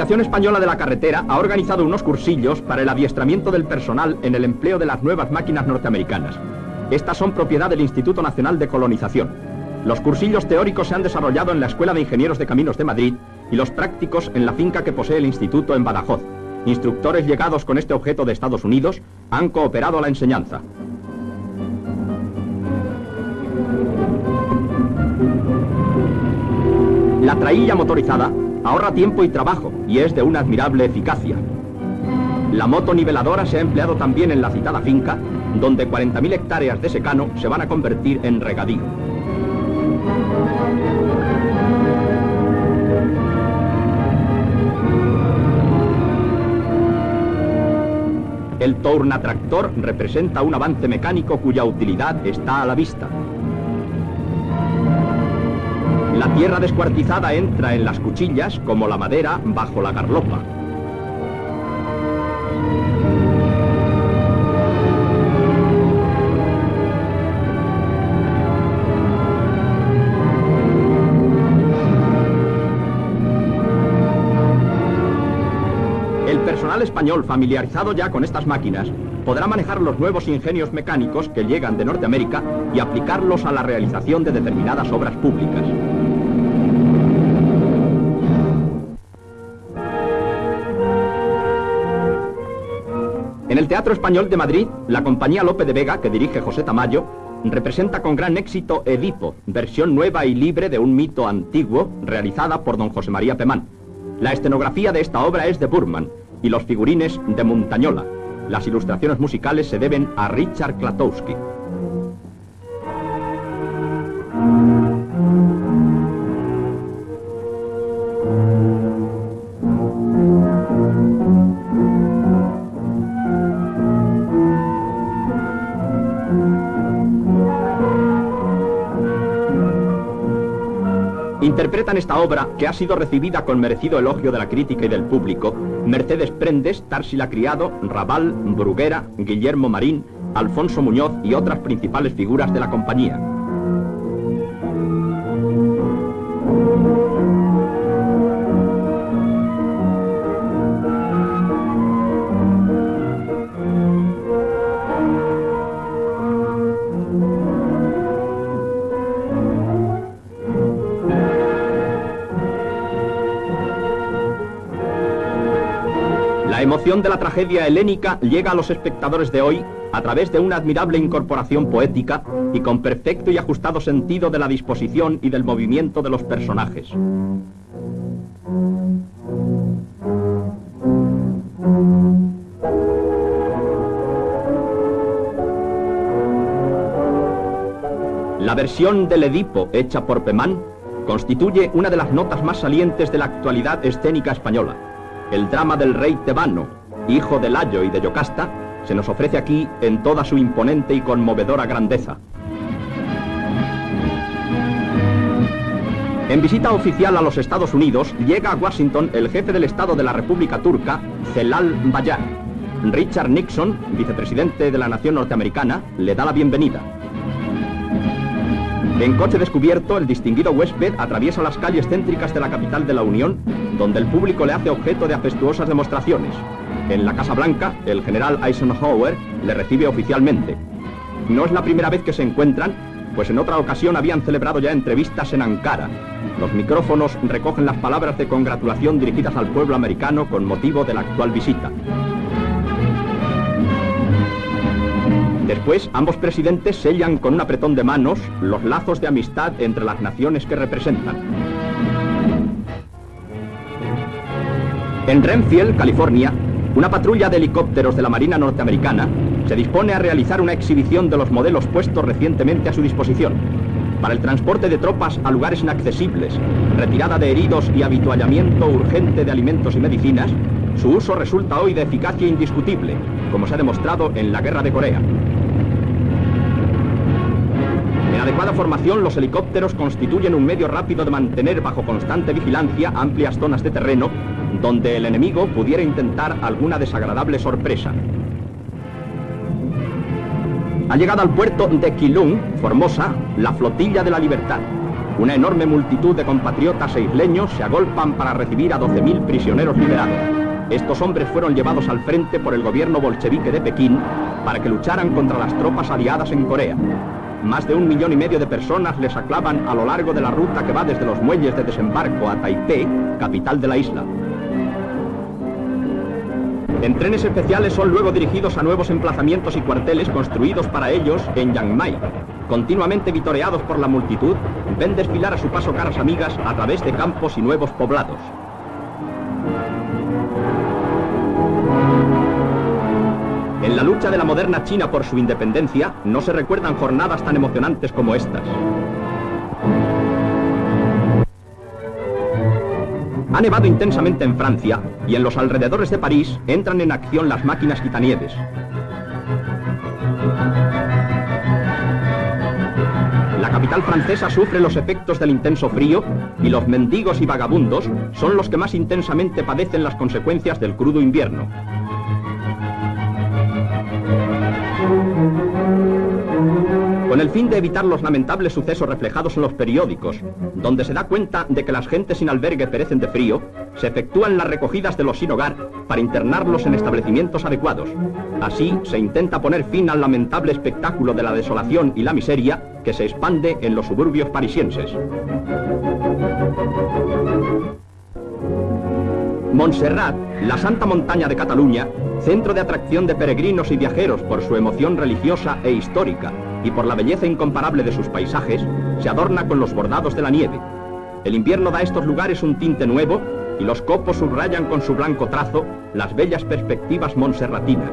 Asociación Española de la Carretera ha organizado unos cursillos para el adiestramiento del personal en el empleo de las nuevas máquinas norteamericanas. Estas son propiedad del Instituto Nacional de Colonización. Los cursillos teóricos se han desarrollado en la Escuela de Ingenieros de Caminos de Madrid y los prácticos en la finca que posee el instituto en Badajoz. Instructores llegados con este objeto de Estados Unidos han cooperado a la enseñanza. La trailla motorizada ahorra tiempo y trabajo y es de una admirable eficacia. La moto niveladora se ha empleado también en la citada finca, donde 40.000 hectáreas de secano se van a convertir en regadío. El Tournatractor representa un avance mecánico cuya utilidad está a la vista. La tierra descuartizada entra en las cuchillas como la madera bajo la garlopa. El personal español familiarizado ya con estas máquinas podrá manejar los nuevos ingenios mecánicos que llegan de Norteamérica y aplicarlos a la realización de determinadas obras públicas. El Teatro Español de Madrid, la compañía Lope de Vega, que dirige José Tamayo, representa con gran éxito Edipo, versión nueva y libre de un mito antiguo realizada por don José María Pemán. La escenografía de esta obra es de Burman y los figurines de Montañola. Las ilustraciones musicales se deben a Richard Klatowski. Interpretan esta obra, que ha sido recibida con merecido elogio de la crítica y del público, Mercedes Prendes, Tarsila Criado, Raval, Bruguera, Guillermo Marín, Alfonso Muñoz y otras principales figuras de la compañía. Emoción de la tragedia helénica llega a los espectadores de hoy a través de una admirable incorporación poética y con perfecto y ajustado sentido de la disposición y del movimiento de los personajes. La versión del Edipo hecha por Pemán constituye una de las notas más salientes de la actualidad escénica española. El drama del rey tebano, hijo de Layo y de Yocasta, se nos ofrece aquí en toda su imponente y conmovedora grandeza. En visita oficial a los Estados Unidos, llega a Washington el jefe del Estado de la República Turca, Celal Bayar. Richard Nixon, vicepresidente de la nación norteamericana, le da la bienvenida. En coche descubierto, el distinguido huésped atraviesa las calles céntricas de la capital de la Unión, donde el público le hace objeto de afectuosas demostraciones. En la Casa Blanca, el general Eisenhower le recibe oficialmente. No es la primera vez que se encuentran, pues en otra ocasión habían celebrado ya entrevistas en Ankara. Los micrófonos recogen las palabras de congratulación dirigidas al pueblo americano con motivo de la actual visita. Después, ambos presidentes sellan con un apretón de manos los lazos de amistad entre las naciones que representan. En Renfield, California, una patrulla de helicópteros de la Marina norteamericana se dispone a realizar una exhibición de los modelos puestos recientemente a su disposición. Para el transporte de tropas a lugares inaccesibles, retirada de heridos y habituallamiento urgente de alimentos y medicinas, su uso resulta hoy de eficacia indiscutible, como se ha demostrado en la Guerra de Corea. En adecuada formación, los helicópteros constituyen un medio rápido de mantener bajo constante vigilancia amplias zonas de terreno donde el enemigo pudiera intentar alguna desagradable sorpresa. Ha llegado al puerto de Quilung, Formosa, la Flotilla de la Libertad, Una enorme multitud de compatriotas e isleños se agolpan para recibir a 12.000 prisioneros liberados. Estos hombres fueron llevados al frente por el gobierno bolchevique de Pekín para que lucharan contra las tropas aliadas en Corea. Más de un millón y medio de personas les aclavan a lo largo de la ruta que va desde los muelles de desembarco a Taipei, capital de la isla. En trenes especiales son luego dirigidos a nuevos emplazamientos y cuarteles construidos para ellos en Chiang. Continuamente vitoreados por la multitud, ven desfilar a su paso caras amigas a través de campos y nuevos poblados. De la moderna China por su independencia, no se recuerdan jornadas tan emocionantes como estas. Ha nevado intensamente en Francia y en los alrededores de París entran en acción las máquinas quitanieves. La capital francesa sufre los efectos del intenso frío y los mendigos y vagabundos son los que más intensamente padecen las consecuencias del crudo invierno. Con el fin de evitar los lamentables sucesos reflejados en los periódicos, donde se da cuenta de que las gentes sin albergue perecen de frío, se efectúan las recogidas de los sin hogar para internarlos en establecimientos adecuados. Así se intenta poner fin al lamentable espectáculo de la desolación y la miseria que se expande en los suburbios parisienses. Montserrat, la santa montaña de Cataluña, centro de atracción de peregrinos y viajeros por su emoción religiosa e histórica y por la belleza incomparable de sus paisajes, se adorna con los bordados de la nieve. El invierno da a estos lugares un tinte nuevo y los copos subrayan con su blanco trazo las bellas perspectivas monserratinas.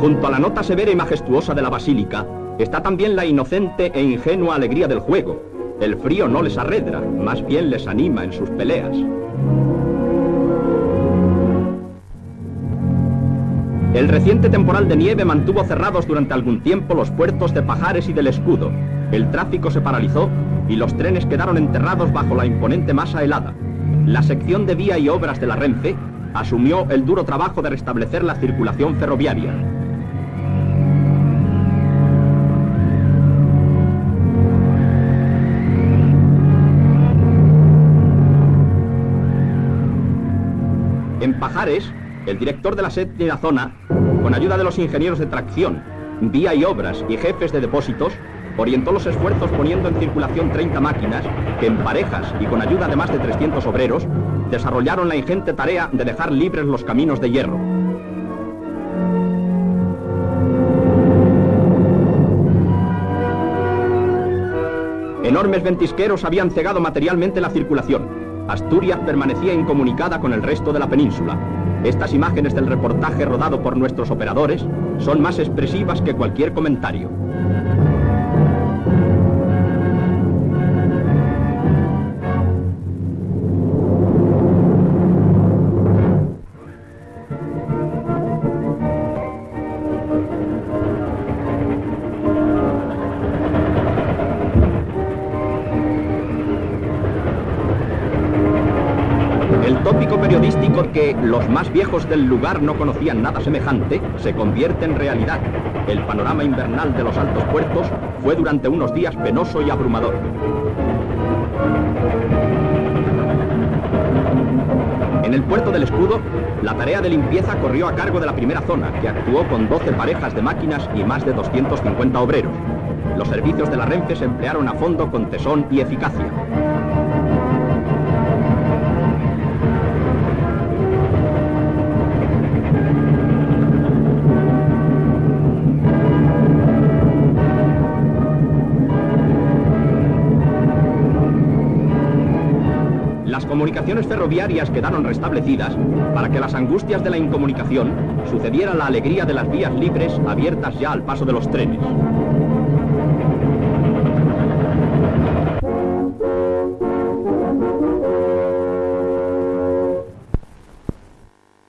Junto a la nota severa y majestuosa de la basílica, está también la inocente e ingenua alegría del juego. El frío no les arredra, más bien les anima en sus peleas. El reciente temporal de nieve mantuvo cerrados durante algún tiempo los puertos de Pajares y del Escudo. El tráfico se paralizó y los trenes quedaron enterrados bajo la imponente masa helada. La sección de vía y obras de la Renfe asumió el duro trabajo de restablecer la circulación ferroviaria. En Pajares, el director de la séptima zona, con ayuda de los ingenieros de tracción, vía y obras y jefes de depósitos, orientó los esfuerzos poniendo en circulación 30 máquinas que en parejas y con ayuda de más de 300 obreros desarrollaron la ingente tarea de dejar libres los caminos de hierro. Enormes ventisqueros habían cegado materialmente la circulación. Asturias permanecía incomunicada con el resto de la península. Estas imágenes del reportaje rodado por nuestros operadores son más expresivas que cualquier comentario. Tópico periodístico que los más viejos del lugar no conocían nada semejante se convierte en realidad. El panorama invernal de los altos puertos fue durante unos días penoso y abrumador. En el puerto del escudo, la tarea de limpieza corrió a cargo de la primera zona, que actuó con 12 parejas de máquinas y más de 250 obreros. Los servicios de la Renfe se emplearon a fondo con tesón y eficacia. Las comunicaciones ferroviarias quedaron restablecidas para que las angustias de la incomunicación sucediera la alegría de las vías libres abiertas ya al paso de los trenes.